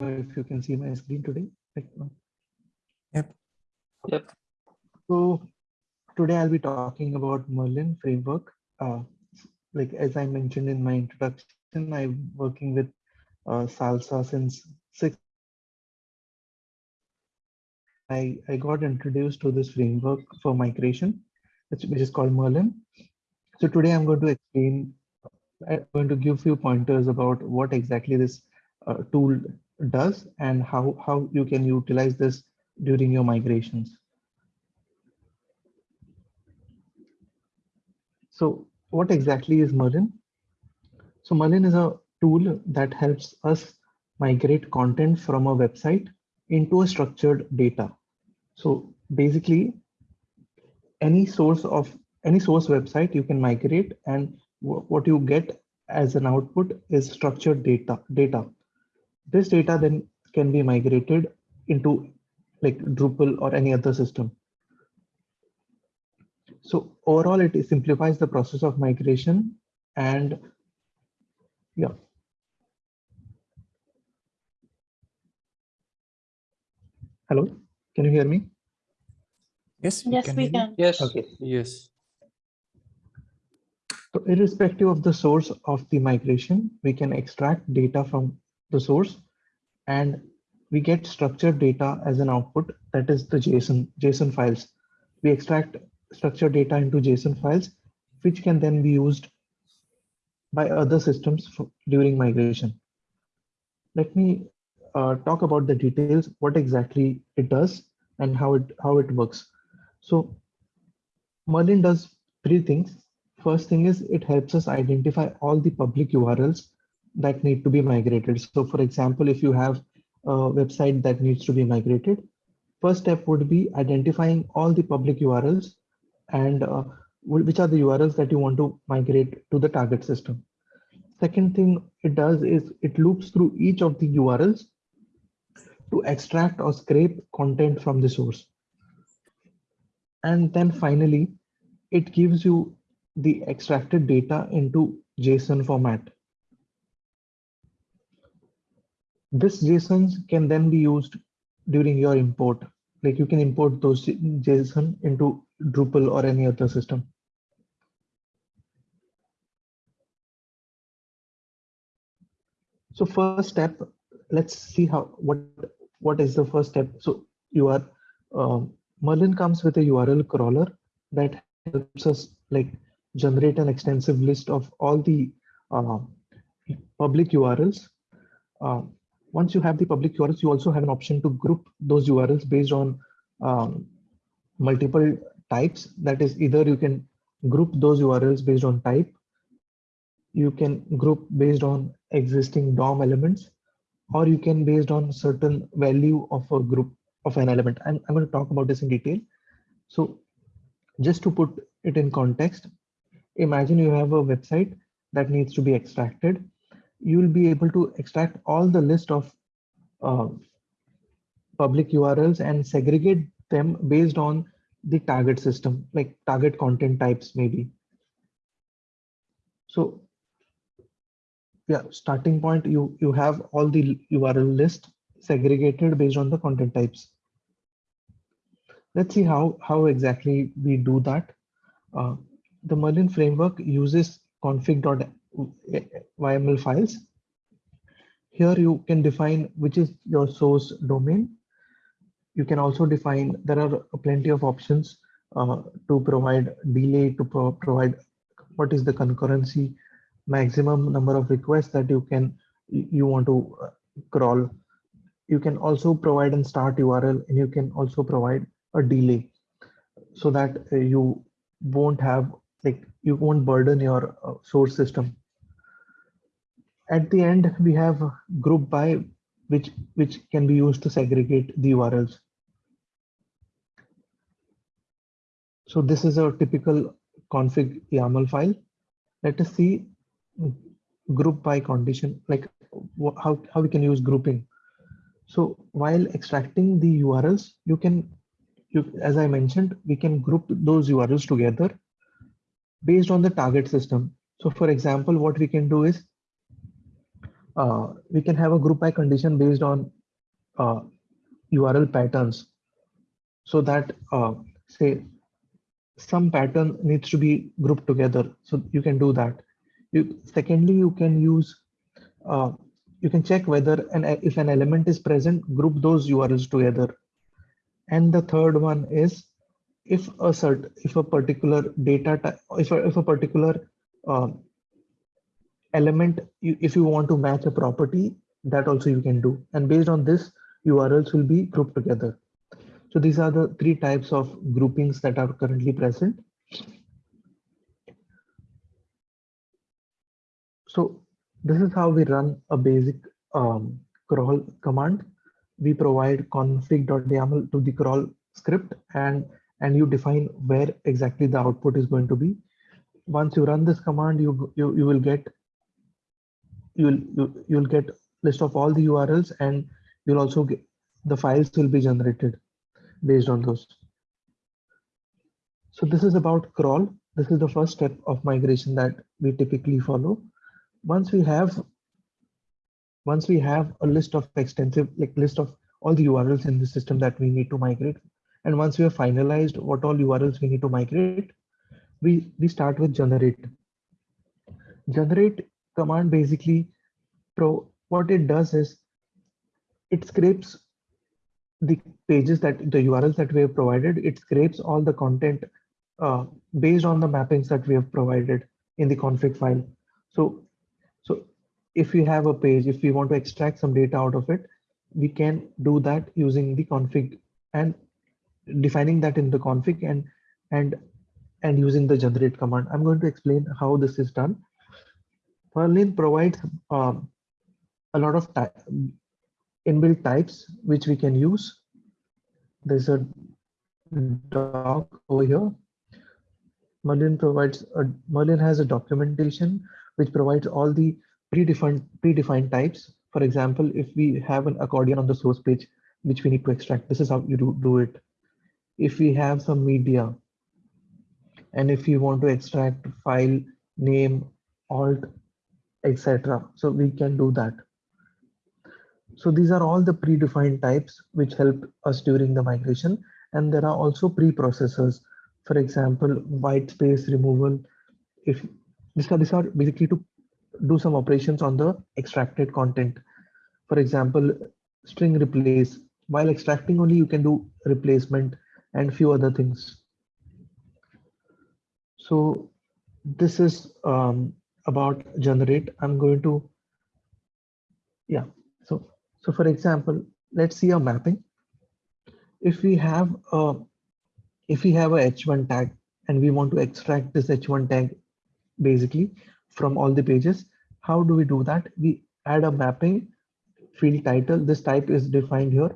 if you can see my screen today. Yep. Yep. So today I'll be talking about Merlin framework. Uh, like as I mentioned in my introduction, I'm working with uh, Salsa since six. I, I got introduced to this framework for migration, which, which is called Merlin. So today I'm going to explain, I'm going to give few pointers about what exactly this uh, tool does and how, how you can utilize this during your migrations. So what exactly is Merlin? So Merlin is a tool that helps us migrate content from a website into a structured data. So basically, any source of any source website you can migrate and what you get as an output is structured data data this data then can be migrated into like Drupal or any other system. So overall, it simplifies the process of migration and yeah. Hello, can you hear me? Yes, Yes, we can. Yes. Okay. Yes. So irrespective of the source of the migration, we can extract data from the source and we get structured data as an output that is the JSON, JSON files. We extract structured data into JSON files, which can then be used by other systems for, during migration. Let me uh, talk about the details, what exactly it does and how it, how it works. So Merlin does three things. First thing is it helps us identify all the public URLs that need to be migrated. So for example, if you have a website that needs to be migrated, first step would be identifying all the public URLs and uh, which are the URLs that you want to migrate to the target system. Second thing it does is it loops through each of the URLs to extract or scrape content from the source. And then finally, it gives you the extracted data into JSON format. This JSON can then be used during your import. Like you can import those JSON into Drupal or any other system. So first step, let's see how what what is the first step. So you are um, Merlin comes with a URL crawler that helps us like generate an extensive list of all the uh, public URLs. Uh, once you have the public URLs, you also have an option to group those URLs based on um, multiple types. That is either you can group those URLs based on type. You can group based on existing DOM elements, or you can based on certain value of a group of an element. I'm, I'm going to talk about this in detail. So just to put it in context, imagine you have a website that needs to be extracted. You will be able to extract all the list of uh, public URLs and segregate them based on the target system, like target content types maybe. So yeah, starting point, you, you have all the URL list segregated based on the content types. Let's see how, how exactly we do that. Uh, the Merlin framework uses config.yml files. Here you can define which is your source domain. You can also define, there are plenty of options uh, to provide delay, to pro provide what is the concurrency, maximum number of requests that you can, you want to uh, crawl. You can also provide and start URL and you can also provide a delay so that uh, you won't have like you won't burden your uh, source system at the end we have group by which which can be used to segregate the urls so this is a typical config yaml file. Let us see group by condition like how, how we can use grouping. So while extracting the urls you can you, as I mentioned, we can group those URLs together based on the target system. So for example, what we can do is uh, we can have a group by condition based on uh, URL patterns so that uh, say some pattern needs to be grouped together. So you can do that. You, secondly, you can use, uh, you can check whether an, if an element is present, group those URLs together. And the third one is if a cert, if a particular data type, if a, if a particular uh, element, you, if you want to match a property, that also you can do. And based on this, URLs will be grouped together. So these are the three types of groupings that are currently present. So this is how we run a basic um, crawl command. We provide config.yaml to the crawl script and, and you define where exactly the output is going to be. Once you run this command, you, you, you will get you'll you, you'll get list of all the URLs and you'll also get the files will be generated based on those. So this is about crawl. This is the first step of migration that we typically follow. Once we have once we have a list of extensive like list of all the URLs in the system that we need to migrate, and once we have finalized what all URLs we need to migrate, we we start with generate. Generate command basically pro what it does is it scrapes the pages that the URLs that we have provided, it scrapes all the content uh, based on the mappings that we have provided in the config file. So, so if we have a page, if we want to extract some data out of it, we can do that using the config and defining that in the config and and and using the generate command. I'm going to explain how this is done. Merlin provides um, a lot of inbuilt types which we can use. There's a doc over here. Merlin provides a Merlin has a documentation which provides all the predefined predefined types. For example, if we have an accordion on the source page, which we need to extract, this is how you do, do it. If we have some media, and if you want to extract file name, alt, etc. So we can do that. So these are all the predefined types which help us during the migration. And there are also preprocessors. For example, white space removal. If these are, these are basically to do some operations on the extracted content. For example, string replace. While extracting only, you can do replacement and few other things. So this is um, about generate. I'm going to, yeah. So so for example, let's see a mapping. If we have a, if we have a h1 tag and we want to extract this h1 tag basically from all the pages, how do we do that? We add a mapping field title. This type is defined here.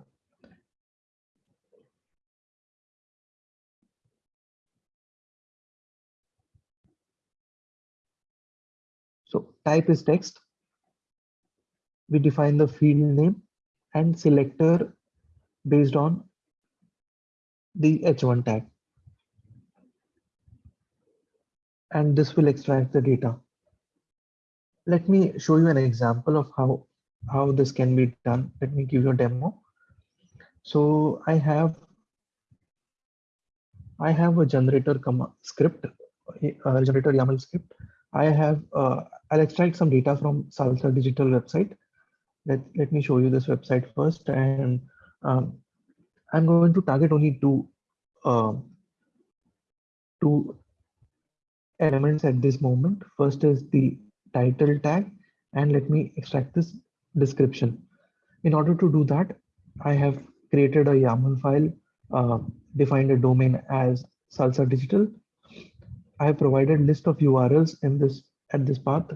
Type is text we define the field name and selector based on the h1 tag. And this will extract the data. Let me show you an example of how, how this can be done. Let me give you a demo. So I have I have a generator comma script, a generator YAML script. I have uh, I'll extract some data from Salsa Digital website let, let me show you this website first and um, I'm going to target only two uh, two elements at this moment. First is the title tag and let me extract this description. In order to do that, I have created a YAML file, uh, defined a domain as Salsa Digital. I have provided list of URLs in this at this path.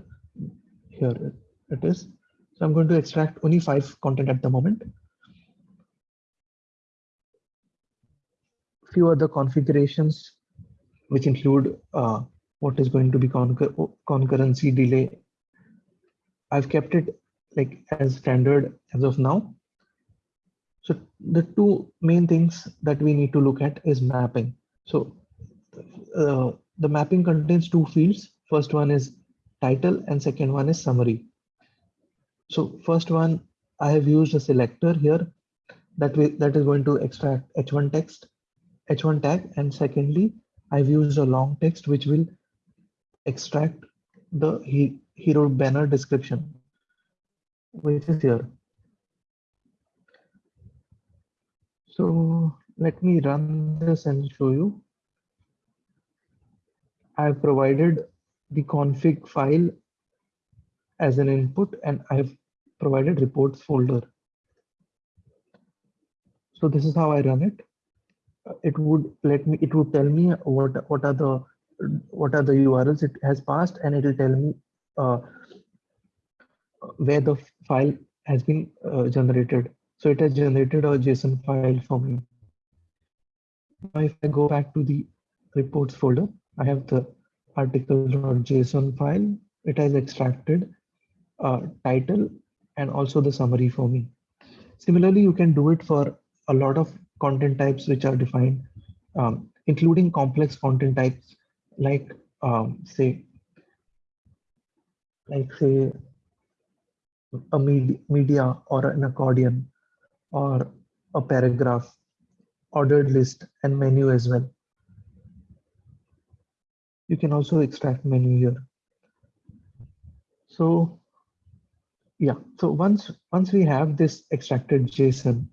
Here it is. So I'm going to extract only five content at the moment. Few other configurations, which include uh, what is going to be concur concurrency delay. I've kept it like as standard as of now. So the two main things that we need to look at is mapping. So uh, the mapping contains two fields. First one is title and second one is summary. So first one, I have used a selector here that that is going to extract h1 text, h1 tag, and secondly, I've used a long text which will extract the he, hero banner description, which is here. So let me run this and show you. I've provided the config file as an input and I've provided reports folder. So this is how I run it. It would let me, it would tell me what, what are the, what are the URLs it has passed and it will tell me uh, where the file has been uh, generated. So it has generated a JSON file for me. Now if I go back to the reports folder, I have the article.json file. It has extracted uh, title and also the summary for me. Similarly, you can do it for a lot of content types which are defined, um, including complex content types like um, say, like say a med media or an accordion or a paragraph, ordered list and menu as well. You can also extract menu here. So yeah, so once once we have this extracted JSON,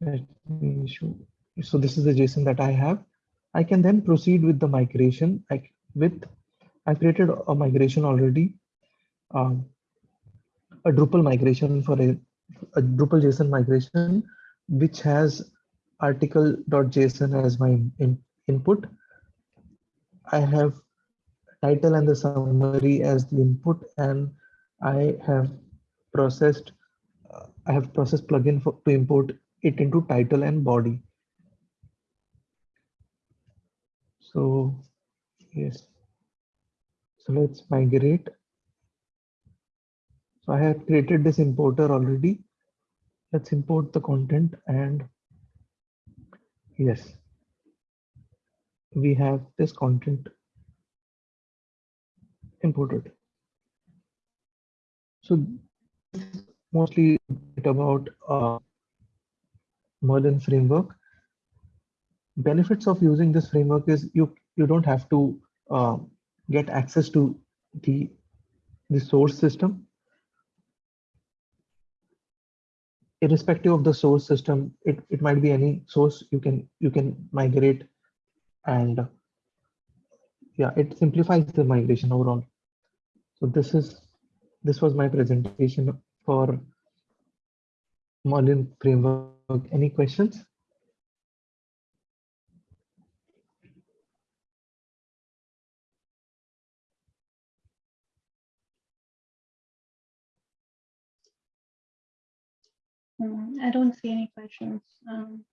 let me show. So this is the JSON that I have. I can then proceed with the migration. Like with, I created a migration already, um, a Drupal migration for a, a Drupal JSON migration, which has article.json as my in, input. I have title and the summary as the input and I have processed I have processed plugin for to import it into title and body. So yes. So let's migrate. So I have created this importer already. Let's import the content and yes, we have this content imported. So mostly about uh, Merlin framework. Benefits of using this framework is you you don't have to uh, get access to the the source system. Irrespective of the source system, it, it might be any source you can you can migrate and yeah, it simplifies the migration overall. So this is this was my presentation for Merlin framework. Any questions? Mm, I don't see any questions. Um,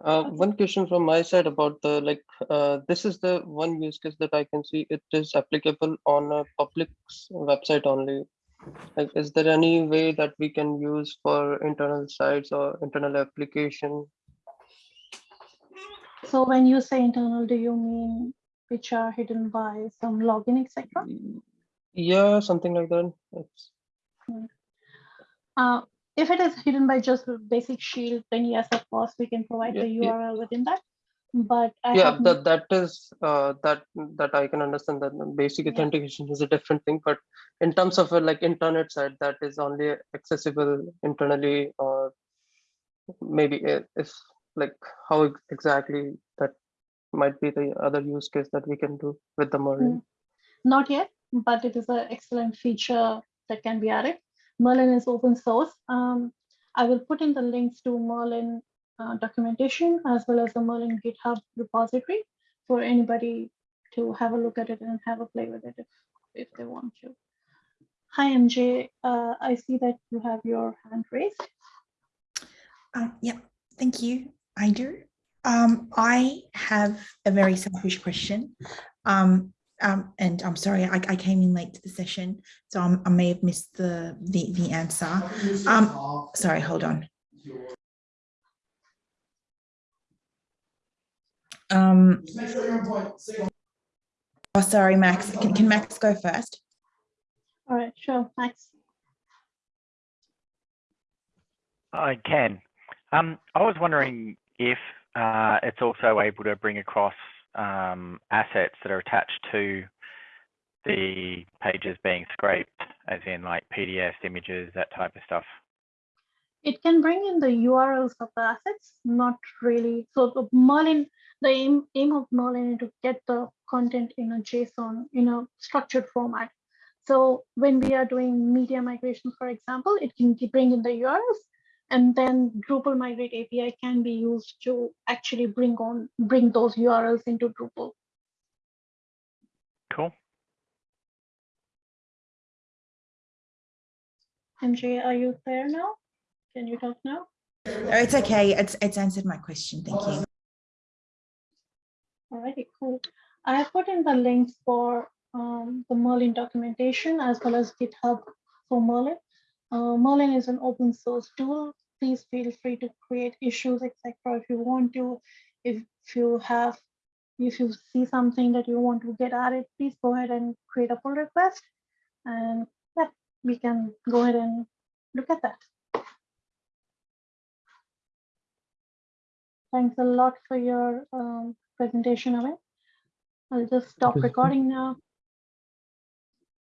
Uh, one question from my side about the like uh, this is the one use case that I can see it is applicable on a public website only. Like, is there any way that we can use for internal sites or internal application? So when you say internal, do you mean which are hidden by some login, etc.? Yeah, something like that. It's, Uh, if it is hidden by just basic shield, then yes, of course, we can provide Yeah, the yeah. URL within that. But I yeah, that that is uh, that that I can understand that basic Yeah. authentication is a different thing, but in terms of a, like intranet side, that is only accessible internally or maybe uh, it is like how exactly that might be the other use case that we can do with the Merlin. Hmm. Not yet, but it is an excellent feature that can be added. Merlin is open source. Um, I will put in the links to Merlin uh, documentation as well as the Merlin GitHub repository for anybody to have a look at it and have a play with it if, if they want to. Hi, MJ. Uh, I see that you have your hand raised. Um, yeah, thank you. I do. Um, I have a very selfish question. Um, um, and I'm sorry, I, I came in late to the session, so I'm, I may have missed the, the, the answer. Um, sorry, hold on. Um, Oh, sorry, Max. Can, can Max go first? All right, sure, Max. I can. Um, I was wondering if uh, it's also able to bring across um, assets that are attached to the pages being scraped, as in like PDFs, images, that type of stuff. It can bring in the URLs of the assets, not really. So the Merlin, the aim, aim of Merlin is to get the content in a JSON, in a structured format. So when we are doing media migration, for example, it can bring in the URLs and then Drupal Migrate API can be used to actually bring on, bring those URLs into Drupal. Cool. MJ, are you there now? Can you talk now? Oh, it's okay. It's it's answered my question. Thank you. Alrighty, cool. I have put in the links for um, the Merlin documentation as well as GitHub for Merlin. Uh, Merlin is an open source tool. Please feel free to create issues, etc. if you want to. If you have, if you see something that you want to get added, please go ahead and create a pull request. And yeah, we can go ahead and look at that. Thanks a lot for your um, presentation of. I'll just stop recording now.